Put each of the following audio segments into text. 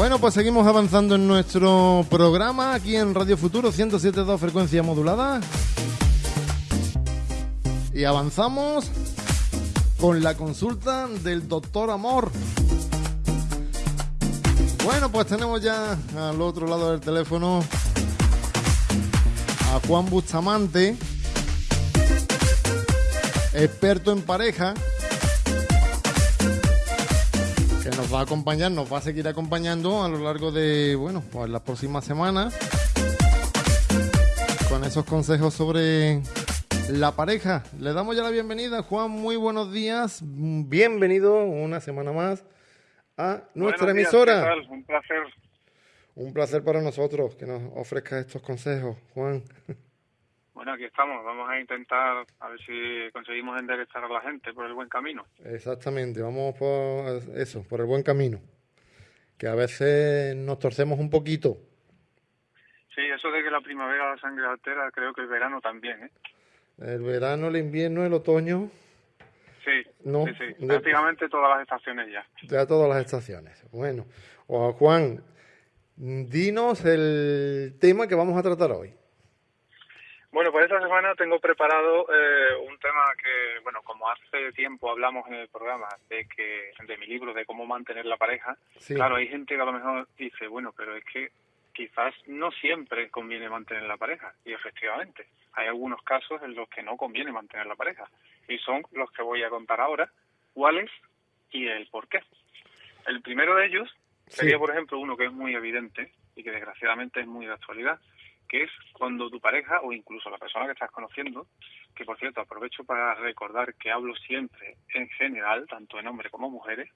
Bueno, pues seguimos avanzando en nuestro programa aquí en Radio Futuro 107.2 frecuencia modulada. Y avanzamos con la consulta del doctor Amor. Bueno, pues tenemos ya al otro lado del teléfono a Juan Bustamante, experto en pareja, nos va a acompañar, nos va a seguir acompañando a lo largo de, bueno, pues las próximas semanas con esos consejos sobre la pareja. Le damos ya la bienvenida, Juan, muy buenos días, bienvenido una semana más a nuestra emisora. Un placer. Un placer para nosotros que nos ofrezca estos consejos, Juan. Bueno, aquí estamos. Vamos a intentar a ver si conseguimos enderezar a la gente por el buen camino. Exactamente, vamos por eso, por el buen camino. Que a veces nos torcemos un poquito. Sí, eso de que la primavera la sangre altera, creo que el verano también, ¿eh? El verano, el invierno, el otoño. Sí, sí, sí. prácticamente todas las estaciones ya. Ya todas las estaciones. Bueno, Juan, dinos el tema que vamos a tratar hoy. Bueno, pues esta semana tengo preparado eh, un tema que, bueno, como hace tiempo hablamos en el programa de que de mi libro de cómo mantener la pareja, claro, hay gente que a lo mejor dice, bueno, pero es que quizás no siempre conviene mantener la pareja y efectivamente hay algunos casos en los que no conviene mantener la pareja y son los que voy a contar ahora, cuáles y el por qué. El primero de ellos sería, por ejemplo, uno que es muy evidente y que desgraciadamente es muy de actualidad, que es cuando tu pareja o incluso la persona que estás conociendo, que por cierto aprovecho para recordar que hablo siempre en general, tanto en hombres como mujeres,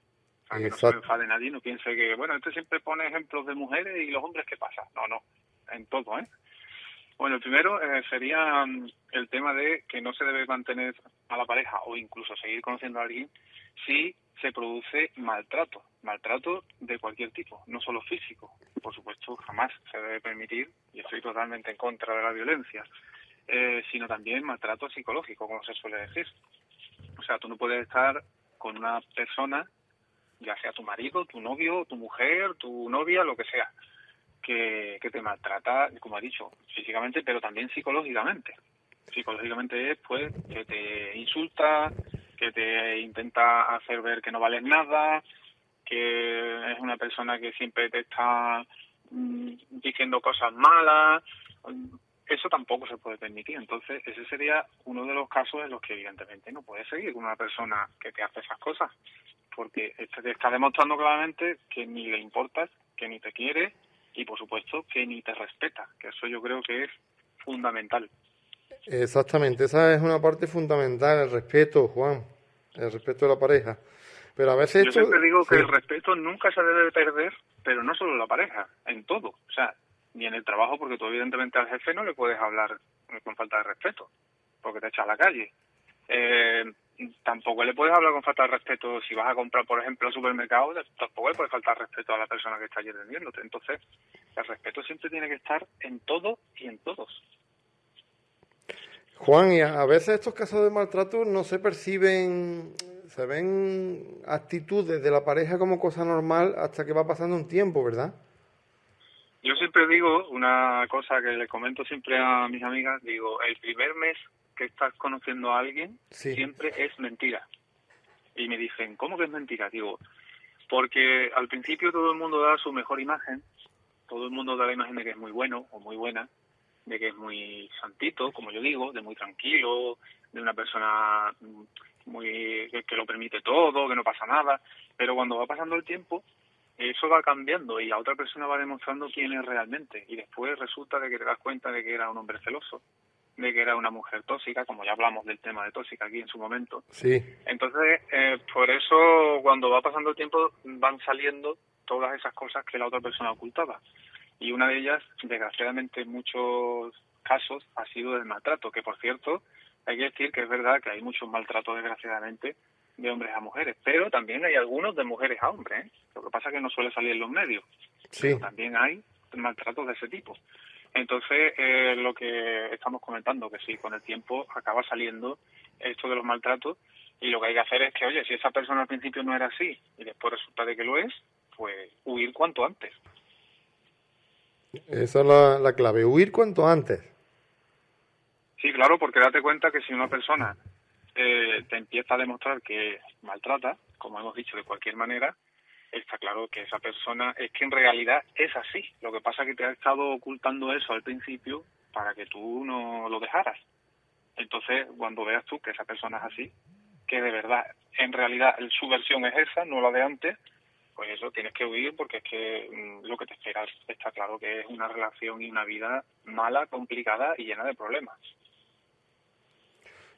para que no se enfade nadie, no piense que, bueno, este siempre pone ejemplos de mujeres y los hombres, ¿qué pasa? No, no, en todo, ¿eh? Bueno, el primero eh, sería mm, el tema de que no se debe mantener a la pareja o incluso seguir conociendo a alguien si se produce maltrato, maltrato de cualquier tipo, no solo físico. Por supuesto, jamás se debe permitir, y estoy totalmente en contra de la violencia, eh, sino también maltrato psicológico, como se suele decir. O sea, tú no puedes estar con una persona, ya sea tu marido, tu novio, tu mujer, tu novia, lo que sea, que, que te maltrata, como ha dicho, físicamente, pero también psicológicamente. Psicológicamente es, pues, que te insulta, que te intenta hacer ver que no vales nada, que es una persona que siempre te está mm, diciendo cosas malas, eso tampoco se puede permitir. Entonces, ese sería uno de los casos en los que evidentemente no puedes seguir con una persona que te hace esas cosas, porque este te está demostrando claramente que ni le importas, que ni te quiere y por supuesto que ni te respeta, que eso yo creo que es fundamental. Exactamente, esa es una parte fundamental, el respeto, Juan, el respeto de la pareja. Pero a veces... Yo siempre digo que el respeto nunca se debe perder, pero no solo en la pareja, en todo. O sea, ni en el trabajo, porque tú evidentemente al jefe no le puedes hablar con falta de respeto, porque te echa a la calle. Eh, tampoco le puedes hablar con falta de respeto si vas a comprar, por ejemplo, al supermercado, tampoco le puede faltar respeto a la persona que está allí vendiéndote. Entonces, el respeto siempre tiene que estar en todo y en todos. Juan, y a veces estos casos de maltrato no se perciben, se ven actitudes de la pareja como cosa normal hasta que va pasando un tiempo, ¿verdad? Yo siempre digo una cosa que le comento siempre a mis amigas, digo, el primer mes que estás conociendo a alguien siempre es mentira. Y me dicen, ¿cómo que es mentira? Digo, porque al principio todo el mundo da su mejor imagen, todo el mundo da la imagen de que es muy bueno o muy buena, de que es muy santito, como yo digo, de muy tranquilo, de una persona muy que, lo permite todo, que no pasa nada, pero cuando va pasando el tiempo eso va cambiando y la otra persona va demostrando quién es realmente y después resulta de que te das cuenta de que era un hombre celoso, de que era una mujer tóxica, como ya hablamos del tema de tóxica aquí en su momento. Sí. Entonces, eh, por eso cuando va pasando el tiempo van saliendo todas esas cosas que la otra persona ocultaba y una de ellas, desgraciadamente en muchos casos, ha sido del maltrato, que por cierto, hay que decir que es verdad que hay muchos maltratos, desgraciadamente, de hombres a mujeres, pero también hay algunos de mujeres a hombres. ¿eh? Lo que pasa es que no suele salir en los medios. Sí. también hay maltratos de ese tipo. Entonces, eh, lo que estamos comentando, que sí, con el tiempo acaba saliendo esto de los maltratos y lo que hay que hacer es que, oye, si esa persona al principio no era así y después resulta de que lo es, pues huir cuanto antes. Esa es la, la clave, huir cuanto antes. Sí, claro, porque date cuenta que si una persona eh, te empieza a demostrar que maltrata, como hemos dicho, de cualquier manera, está claro que esa persona es que en realidad es así. Lo que pasa es que te ha estado ocultando eso al principio para que tú no lo dejaras. Entonces, cuando veas tú que esa persona es así, que de verdad, en realidad su versión es esa, no la de antes, pues eso tienes que huir porque es que mm, lo que te esperas está claro que es una relación y una vida mala, complicada y llena de problemas.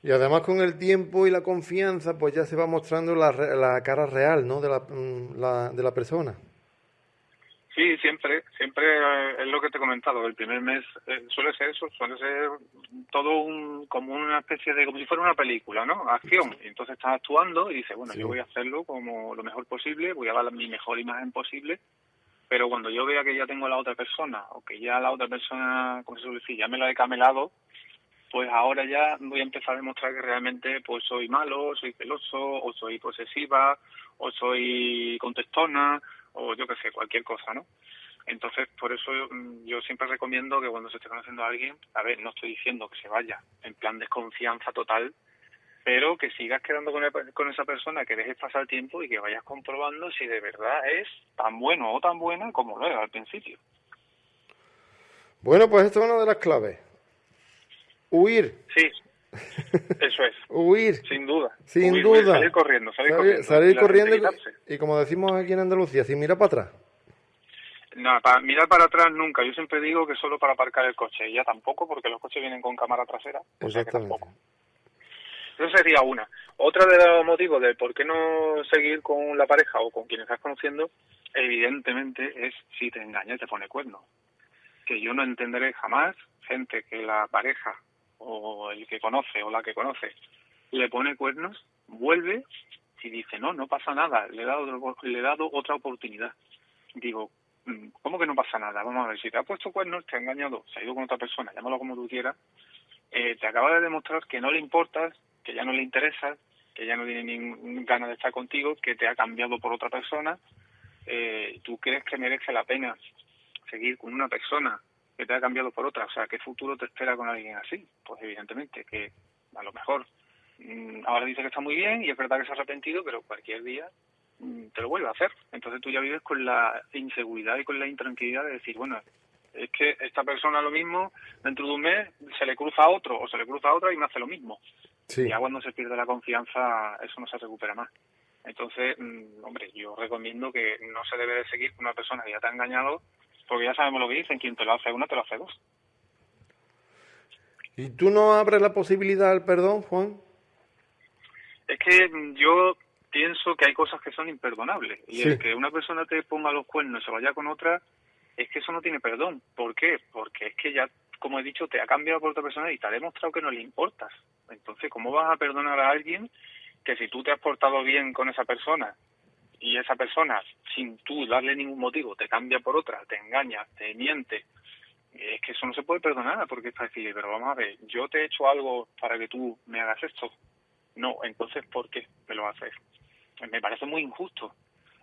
Y además con el tiempo y la confianza, pues ya se va mostrando la, la cara real, ¿no? De la, mm, la, de la persona. Sí, siempre, siempre eh, es lo que te he comentado. El primer mes eh, suele ser eso, suele ser todo un, como una especie de, como si fuera una película, ¿no? Acción. Y entonces estás actuando y dices, bueno, yo voy a hacerlo como lo mejor posible, voy a dar mi mejor imagen posible, pero cuando yo vea que ya tengo a la otra persona o que ya la otra persona, como se suele decir, ya me la he camelado, pues ahora ya voy a empezar a demostrar que realmente pues soy malo, soy celoso, o soy posesiva, o soy contestona, o yo qué sé, cualquier cosa, ¿no? Entonces, por eso mm, yo, siempre recomiendo que cuando se esté conociendo a alguien, a ver, no estoy diciendo que se vaya en plan desconfianza total, pero que sigas quedando con, con esa persona, que dejes pasar el tiempo y que vayas comprobando si de verdad es tan bueno o tan buena como lo era al principio. Bueno, pues esto es una de las claves. Huir. Sí, eso es. huir. Sin duda. Sin duda. salir corriendo, salir, corriendo. Salir corriendo y, como decimos aquí en Andalucía, sin mirar para atrás. No, para mirar para atrás nunca. Yo siempre digo que solo para aparcar el coche. Y ya tampoco, porque los coches vienen con cámara trasera. Exactamente. Eso sería una. Otra de los motivos de por qué no seguir con la pareja o con quien estás conociendo, evidentemente, es si te engaña y te pone cuerno. Que yo no entenderé jamás gente que la pareja o el que conoce o la que conoce le pone cuernos, vuelve y dice, no, no pasa nada, le he dado, le he dado otra oportunidad. Digo, mm, ¿cómo que no pasa nada? Vamos a ver, si te ha puesto cuernos, te ha engañado, se ha ido con otra persona, llámalo como tú quieras, eh, te acaba de demostrar que no le importas, que ya no le interesa, que ya no tiene ninguna ganas de estar contigo, que te ha cambiado por otra persona, eh, ¿tú crees que merece la pena seguir con una persona que te ha cambiado por otra. O sea, ¿qué futuro te espera con alguien así? Pues evidentemente que a lo mejor ahora dice que está muy bien y es verdad que se ha arrepentido, pero cualquier día mm, te lo vuelve a hacer. Entonces tú ya vives con la inseguridad y con la intranquilidad de decir, bueno, es que esta persona lo mismo, dentro de un mes se le cruza a otro o se le cruza a otra y me hace lo mismo. Y ya cuando se pierde la confianza, eso no se recupera más. Entonces, mm, hombre, yo recomiendo que no se debe de seguir con una persona que ya te ha engañado porque ya sabemos lo que dicen, quien te lo hace uno, te lo hace dos. ¿Y tú no abres la posibilidad al perdón, Juan? Es que yo pienso que hay cosas que son imperdonables. Y el que una persona te ponga los cuernos y se vaya con otra, es que eso no tiene perdón. ¿Por qué? Porque es que ya, como he dicho, te ha cambiado por otra persona y te ha demostrado que no le importas. Entonces, ¿cómo vas a perdonar a alguien que si tú te has portado bien con esa persona y esa persona, sin tú darle ningún motivo, te cambia por otra, te engaña, te miente, es que eso no se puede perdonar porque es decir, pero vamos a ver, yo te he hecho algo para que tú me hagas esto. No, entonces, ¿por qué me lo haces? Me parece muy injusto.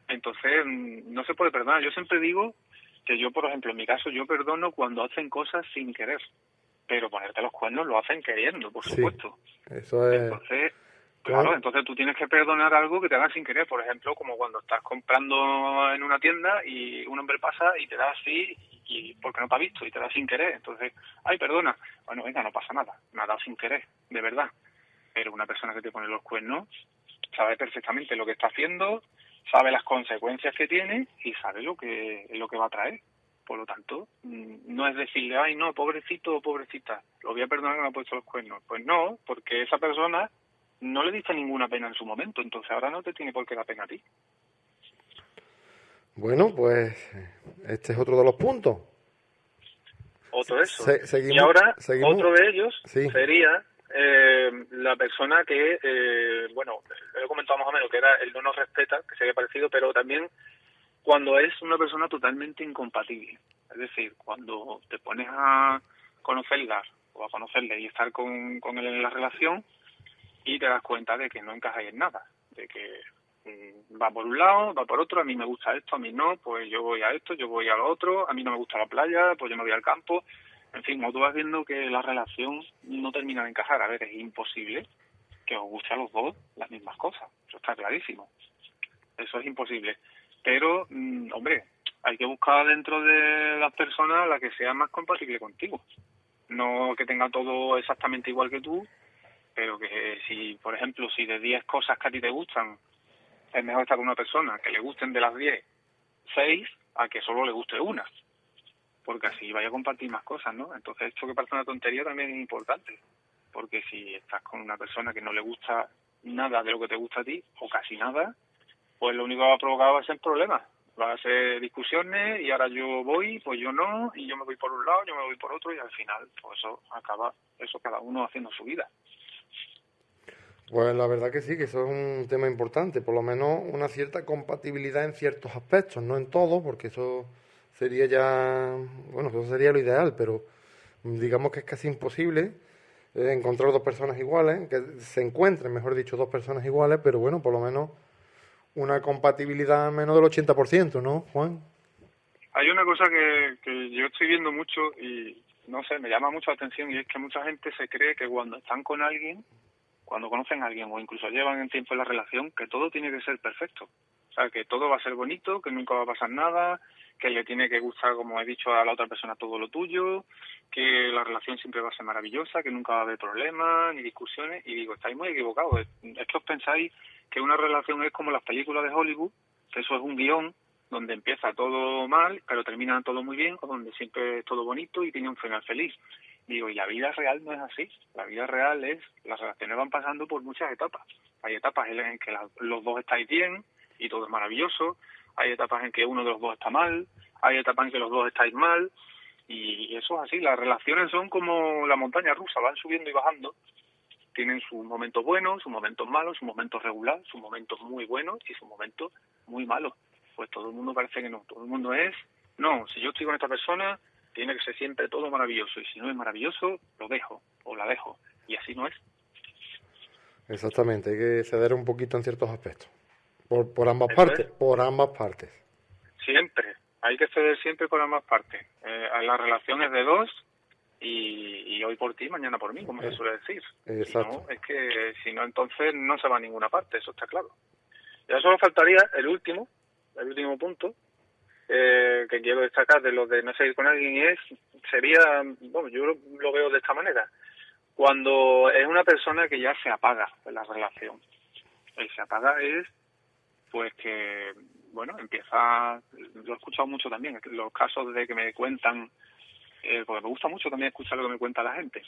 Entonces, mm, no se puede perdonar. Yo siempre digo que yo, por ejemplo, en mi caso, yo perdono cuando hacen cosas sin querer. Pero ponerte los cuernos lo hacen queriendo, por supuesto. Eso es... Entonces, Claro, entonces tú tienes que perdonar algo que te haga sin querer, por ejemplo, como cuando estás comprando en una tienda y un hombre pasa y te da así y porque no te ha visto y te da sin querer, entonces, ay, perdona, bueno, venga, no pasa nada, me ha dado sin querer, de verdad. Pero una persona que te pone los cuernos sabe perfectamente lo que está haciendo, sabe las consecuencias que tiene y sabe lo que lo que va a traer. Por lo tanto, mm, no es decirle, ay, no, pobrecito o pobrecita, lo voy a perdonar que me ha puesto los cuernos. Pues no, porque esa persona no le diste ninguna pena en su momento, entonces ahora no te tiene por qué dar pena a ti. Bueno, pues este es otro de los puntos. Otro de eso. y ahora, otro de ellos sería eh, la persona que, eh, bueno, he comentado más o menos que era el no nos respeta, que se había parecido, pero también cuando es una persona totalmente incompatible. Es decir, cuando te pones a conocerla o a conocerle y estar con, con él en la relación, y te das cuenta de que no encajáis en nada, de que mm, va por un lado, va por otro, a mí me gusta esto, a mí no, pues yo voy a esto, yo voy a lo otro, a mí no me gusta la playa, pues yo me voy al campo. En fin, como tú vas viendo que la relación no termina de encajar, a ver, es imposible que os guste a los dos las mismas cosas, eso está clarísimo. Eso es imposible. Pero, mm, hombre, hay que buscar dentro de las personas la que sea más compatible contigo. No que tenga todo exactamente igual que tú, pero que si, por ejemplo, si de 10 cosas que a ti te gustan, es mejor estar con una persona que le gusten de las 10, 6, a que solo le guste una. Porque así vaya a compartir más cosas, ¿no? Entonces, esto que parece una tontería también es importante. Porque si estás con una persona que no le gusta nada de lo que te gusta a ti, o casi nada, pues lo único que va a provocar va a ser problemas. Va a ser discusiones y ahora yo voy, pues yo no, y yo me voy por un lado, yo me voy por otro, y al final, pues eso acaba, eso cada uno haciendo su vida. Pues la verdad que sí, que eso es un tema importante, por lo menos una cierta compatibilidad en ciertos aspectos, no en todo, porque eso sería ya, bueno, eso sería lo ideal, pero digamos que es casi imposible eh, encontrar dos personas iguales, que se encuentren, mejor dicho, dos personas iguales, pero bueno, por lo menos una compatibilidad menos del 80%, ¿no, Juan? Hay una cosa que, yo estoy viendo mucho y no sé, me llama mucho la atención y es que mucha gente se cree que cuando están con alguien cuando conocen a alguien o incluso llevan en tiempo la relación, que todo tiene que ser perfecto. O sea, que todo va a ser bonito, que nunca va a pasar nada, que le tiene que gustar, como he dicho, a la otra persona todo lo tuyo, que la relación siempre va a ser maravillosa, que nunca va a haber problemas ni discusiones. Y digo, estáis muy equivocados. Es que os pensáis que una relación es como las películas de Hollywood, que eso es un guion donde empieza todo mal, pero termina todo muy bien, o donde siempre es todo bonito y tiene un final feliz. Digo, y la vida real no es así. La vida real es, las relaciones van pasando por muchas etapas. Hay etapas en que los dos estáis bien y todo es maravilloso. Hay etapas en que uno de los dos está mal. Hay etapas en que los dos estáis mal. Y eso es así. Las relaciones son como la montaña rusa, van subiendo y bajando. Tienen sus momentos buenos, sus momentos malos, sus momentos regular, sus momentos muy buenos y sus momentos muy malos. Pues todo el mundo parece que no. Todo el mundo es, no, si yo estoy con esta persona, tiene que ser siempre todo maravilloso y si no es maravilloso, lo dejo o la dejo y así no es. Exactamente, hay que ceder un poquito en ciertos aspectos. Por, por ambas partes, por ambas partes. Siempre, hay que ceder siempre por ambas partes. Eh, la relación es de dos y, hoy por ti, mañana por mí, como se eh, suele decir. Exacto. es que si no, entonces no se va a ninguna parte, eso está claro. Ya solo faltaría el último, el último punto, eh, que quiero destacar de lo de no seguir con alguien es, sería, bueno, yo lo, veo de esta manera, cuando es una persona que ya se apaga la relación. El se apaga es, pues que, bueno, empieza, lo he escuchado mucho también, los casos de que me cuentan, eh, porque me gusta mucho también escuchar lo que me cuenta la gente,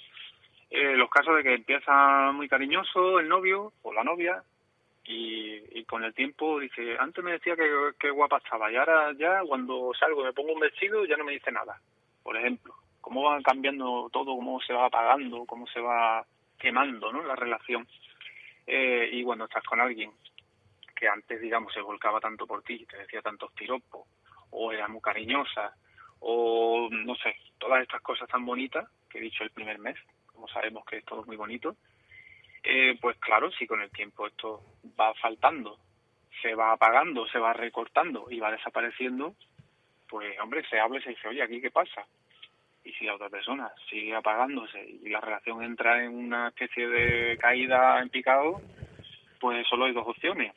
eh, los casos de que empieza muy cariñoso el novio o la novia, y, con el tiempo dice, antes me decía que, guapa estaba y ahora ya cuando salgo y me pongo un vestido ya no me dice nada, por ejemplo. Cómo va cambiando todo, cómo se va apagando, cómo se va quemando ¿no? la relación. Eh, y cuando estás con alguien que antes, digamos, se volcaba tanto por ti, te decía tantos piropos, o era muy cariñosa, o no sé, todas estas cosas tan bonitas que he dicho el primer mes, como sabemos que es todo muy bonito, eh, pues claro, si con el tiempo esto va faltando, se va apagando, se va recortando y va desapareciendo, pues hombre, se habla y se dice, oye, ¿aquí qué pasa? Y si la otra persona sigue apagándose y la relación entra en una especie de caída en picado, pues solo hay dos opciones.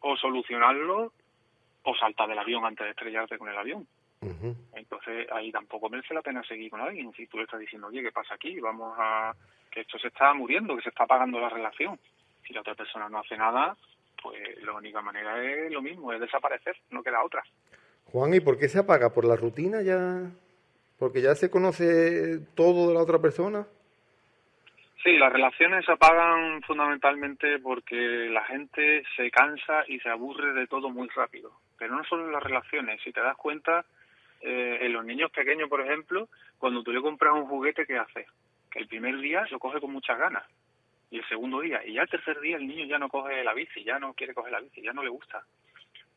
O solucionarlo o saltar del avión antes de estrellarte con el avión. Entonces ahí tampoco merece la pena seguir con alguien. Si tú le estás diciendo, oye, ¿qué pasa aquí? Vamos a que esto se está muriendo, que se está apagando la relación. Si la otra persona no hace nada, pues la única manera es lo mismo, es desaparecer, no queda otra. Juan, ¿y por qué se apaga? ¿Por la rutina ya? ¿Porque ya se conoce todo de la otra persona? Sí, las relaciones se apagan fundamentalmente porque la gente se cansa y se aburre de todo muy rápido. Pero no solo en las relaciones, si te das cuenta, eh, en los niños pequeños, por ejemplo, cuando tú le compras un juguete, ¿qué hace? que el primer día lo coge con muchas ganas y el segundo día y ya el tercer día el niño ya no coge la bici, ya no quiere coger la bici, ya no le gusta.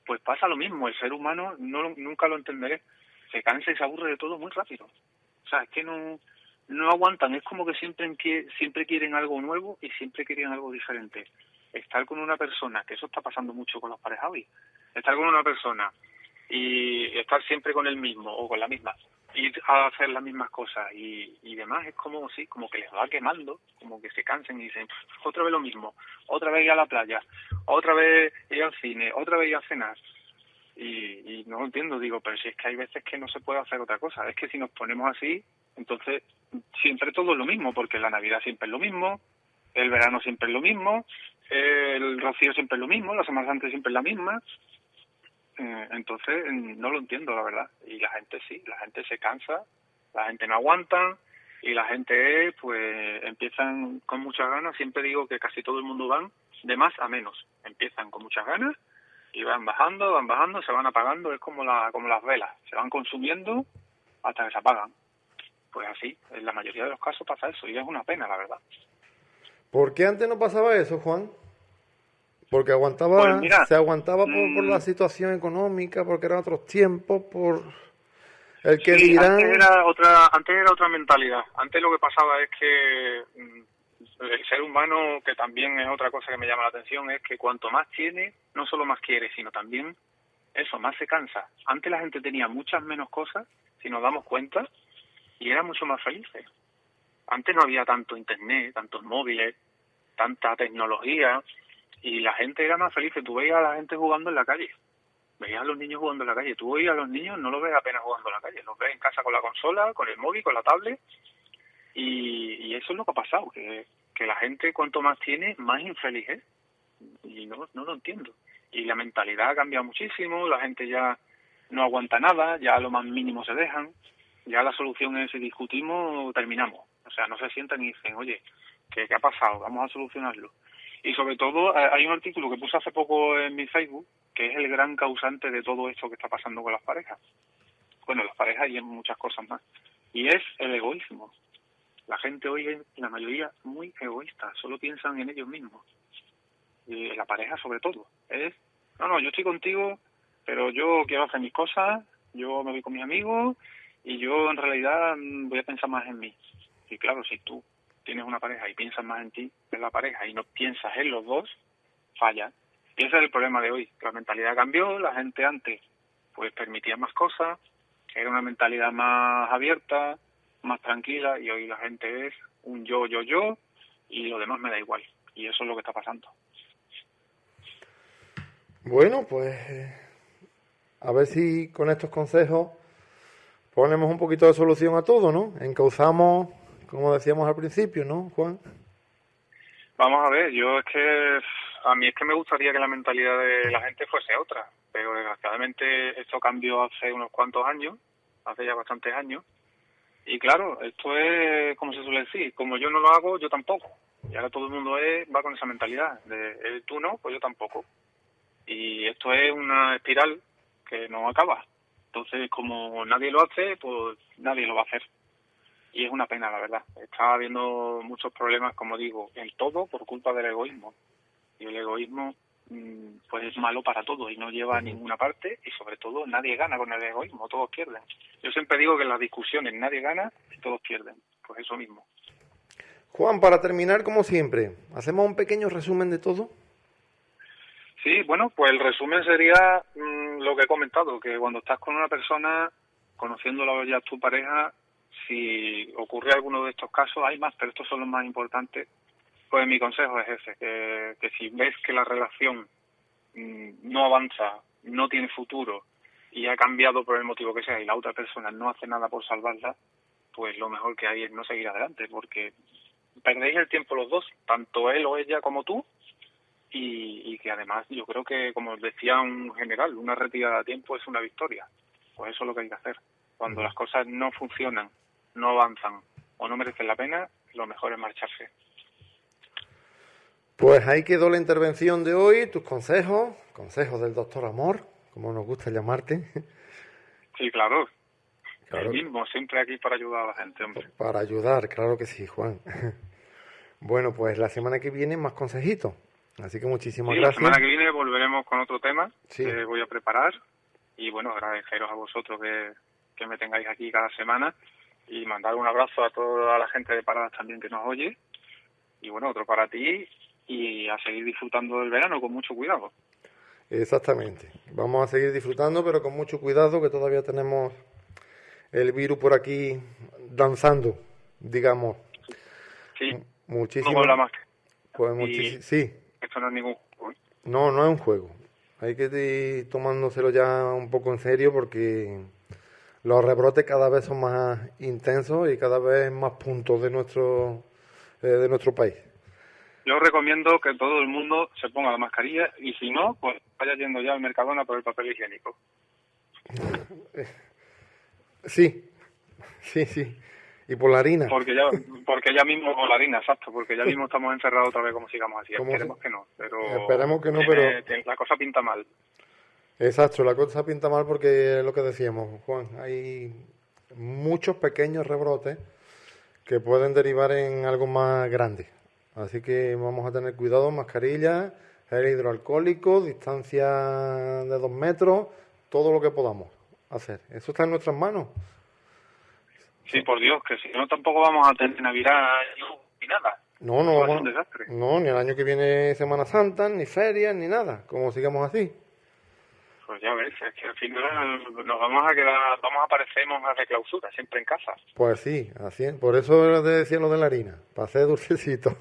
Pues pasa lo mismo, el ser humano no nunca lo entenderé, se cansa y se aburre de todo muy rápido. O sea, es que no no aguantan, es como que siempre siempre quieren algo nuevo y siempre quieren algo diferente. estar con una persona, que eso está pasando mucho con los parejas estar con una persona y estar siempre con el mismo o con la misma, ir a hacer las mismas cosas y, y demás, es como, sí, como que les va quemando, como que se cansen y dicen, otra vez lo mismo, otra vez ir a la playa, otra vez ir al cine, otra vez ir a cenar. Y, y no lo entiendo, digo, pero si es que hay veces que no se puede hacer otra cosa, es que si nos ponemos así, entonces siempre todo es lo mismo, porque la Navidad siempre es lo mismo, el verano siempre es lo mismo, el rocío siempre es lo mismo, la Semana Santa siempre es la misma, eh, entonces, no lo entiendo, la verdad. Y la gente sí, la gente se cansa, la gente no aguanta y la gente, pues, empiezan con muchas ganas. Siempre digo que casi todo el mundo van de más a menos. Empiezan con muchas ganas y van bajando, van bajando, se van apagando. Es como, la, como las velas, se van consumiendo hasta que se apagan. Pues así, en la mayoría de los casos pasa eso y es una pena, la verdad. ¿Por qué antes no pasaba eso, Juan? Porque aguantaba, pues se aguantaba por, la mm. situación económica, porque eran otros tiempos, por el que dirán... Antes era, otra, antes era otra mentalidad. Antes lo que pasaba es que mm, el ser humano, que también es otra cosa que me llama la atención, es que cuanto más tiene, no solo más quiere, sino también eso, más se cansa. Antes la gente tenía muchas menos cosas, si nos damos cuenta, y era mucho más felices. Antes no había tanto internet, tantos móviles, tanta tecnología, y la gente era más feliz. Tú veías a la gente jugando en la calle. Veías a los niños jugando en la calle. Tú veías a los niños, no los ves apenas jugando en la calle. Los ves en casa con la consola, con el móvil, con la tablet. Y, eso es lo que ha pasado, que, que la gente cuanto más tiene, más infeliz es. Y no, no lo entiendo. Y la mentalidad ha cambiado muchísimo, la gente ya no aguanta nada, ya lo más mínimo se dejan. Ya la solución es si discutimos, terminamos. O sea, no se sientan y dicen, oye, ¿qué, qué ha pasado? Vamos a solucionarlo. Y sobre todo, eh, hay un artículo que puse hace poco en mi Facebook, que es el gran causante de todo esto que está pasando con las parejas. Bueno, las parejas y en muchas cosas más. Y es el egoísmo. La gente hoy es, la mayoría, muy egoísta, solo piensan en ellos mismos. Y la pareja sobre todo. Es, no, no, yo estoy contigo, pero yo quiero hacer mis cosas, yo me voy con mis amigos y yo en realidad mm, voy a pensar más en mí. Y claro, si tú tienes una pareja y piensas más en ti en la pareja y no piensas en los dos, falla. Y ese es el problema de hoy. La mentalidad cambió, la gente antes pues permitía más cosas, era una mentalidad más abierta, más tranquila y hoy la gente es un yo, yo, yo y lo demás me da igual. Y eso es lo que está pasando. Bueno, pues a ver si con estos consejos ponemos un poquito de solución a todo, ¿no? Encauzamos como decíamos al principio, ¿no, Juan? Vamos a ver, yo es que a mí es que me gustaría que la mentalidad de la gente fuese otra, pero desgraciadamente esto cambió hace unos cuantos años, hace ya bastantes años, y claro, esto es, como se suele decir, como yo no lo hago, yo tampoco. Y ahora todo el mundo es, va con esa mentalidad, de eh, tú no, pues yo tampoco. Y esto es una espiral que no acaba. Entonces, como nadie lo hace, pues nadie lo va a hacer y es una pena, la verdad. Está habiendo muchos problemas, como digo, en todo por culpa del egoísmo. Y el egoísmo mm, pues es malo para todos y no lleva a ninguna parte y sobre todo nadie gana con el egoísmo, todos pierden. Yo siempre digo que en las discusiones nadie gana y todos pierden, pues eso mismo. Juan, para terminar, como siempre, ¿hacemos un pequeño resumen de todo? Sí, bueno, pues el resumen sería mm, lo que he comentado, que cuando estás con una persona, conociéndola ya tu pareja, si ocurre alguno de estos casos, hay más, pero estos son los más importantes, pues mi consejo es ese, que, si ves que la relación mm, no avanza, no tiene futuro y ha cambiado por el motivo que sea y la otra persona no hace nada por salvarla, pues lo mejor que hay es no seguir adelante, porque perdéis el tiempo los dos, tanto él o ella como tú, y, y que además yo creo que, como decía un general, una retirada a tiempo es una victoria. Pues eso es lo que hay que hacer. Cuando las cosas no funcionan no avanzan o no merecen la pena, lo mejor es marcharse. Pues ahí quedó la intervención de hoy, tus consejos, consejos del doctor Amor, como nos gusta llamarte. Sí, claro. claro. mismo, siempre aquí para ayudar a la gente, hombre. Para ayudar, claro que sí, Juan. Bueno, pues la semana que viene más consejitos. Así que muchísimas gracias. La semana que viene volveremos con otro tema que voy a preparar. Y bueno, agradeceros a vosotros que, que me tengáis aquí cada semana y mandar un abrazo a toda la gente de Paradas también que nos oye. Y bueno, otro para ti y a seguir disfrutando del verano con mucho cuidado. Exactamente. Vamos a seguir disfrutando, pero con mucho cuidado, que todavía tenemos el virus por aquí danzando, digamos. Sí. Muchísimo. No más. Pues sí. Esto no es ningún juego. ¿eh? No, no es un juego. Hay que ir tomándoselo ya un poco en serio porque los rebrotes cada vez son más intensos y cada vez más puntos de nuestro eh, de nuestro país. Yo recomiendo que todo el mundo se ponga la mascarilla y si no, pues vaya yendo ya al Mercadona por el papel higiénico. Sí, sí, sí. Y por la harina. Porque ya, porque ya mismo, por la harina, exacto, porque ya mismo estamos encerrados otra vez como sigamos así. Esperemos que no, pero... Esperemos que no, pero... La cosa pinta mal. Exacto, la cosa pinta mal porque es lo que decíamos, Juan, hay muchos pequeños rebrotes que pueden derivar en algo más grande. Así que vamos a tener cuidado, mascarilla, gel hidroalcohólico, distancia de dos metros, todo lo que podamos hacer. Eso está en nuestras manos. Sí, por Dios, que si no tampoco vamos a tener Navidad ni nada. No, no vamos. No, ni el año que viene Semana Santa, ni ferias, ni nada. Como sigamos así. Pues ya ves, es que al final nos vamos a quedar, vamos a parecernos a de clausura, siempre en casa. Pues sí, así es. Por eso te decía lo de la harina, para hacer dulcecito.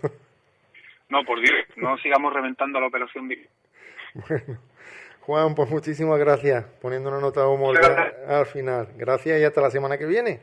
No, por Dios, no sigamos reventando la operación. Bueno, Juan, pues muchísimas gracias, poniendo una nota de humor al final. Gracias y hasta la semana que viene.